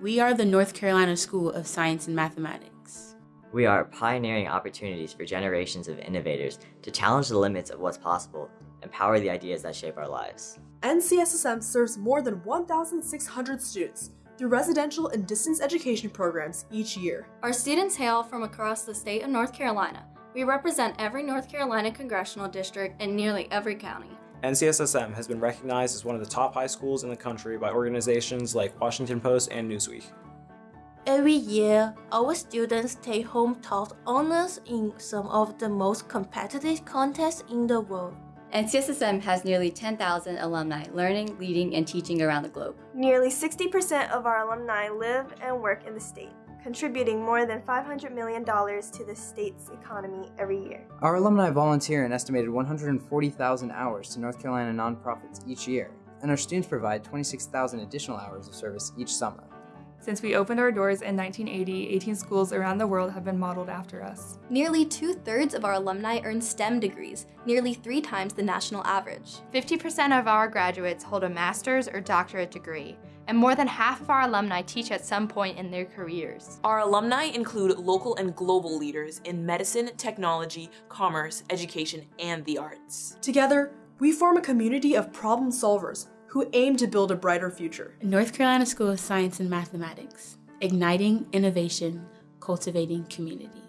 We are the North Carolina School of Science and Mathematics. We are pioneering opportunities for generations of innovators to challenge the limits of what's possible and power the ideas that shape our lives. NCSSM serves more than 1,600 students through residential and distance education programs each year. Our students hail from across the state of North Carolina. We represent every North Carolina congressional district and nearly every county. NCSSM has been recognized as one of the top high schools in the country by organizations like Washington Post and Newsweek. Every year, our students take home top honors in some of the most competitive contests in the world. NCSSM has nearly 10,000 alumni learning, leading, and teaching around the globe. Nearly 60% of our alumni live and work in the state, contributing more than $500 million to the state's economy every year. Our alumni volunteer an estimated 140,000 hours to North Carolina nonprofits each year, and our students provide 26,000 additional hours of service each summer. Since we opened our doors in 1980, 18 schools around the world have been modeled after us. Nearly two-thirds of our alumni earn STEM degrees, nearly three times the national average. 50% of our graduates hold a master's or doctorate degree, and more than half of our alumni teach at some point in their careers. Our alumni include local and global leaders in medicine, technology, commerce, education, and the arts. Together, we form a community of problem solvers who aim to build a brighter future. North Carolina School of Science and Mathematics, igniting innovation, cultivating community.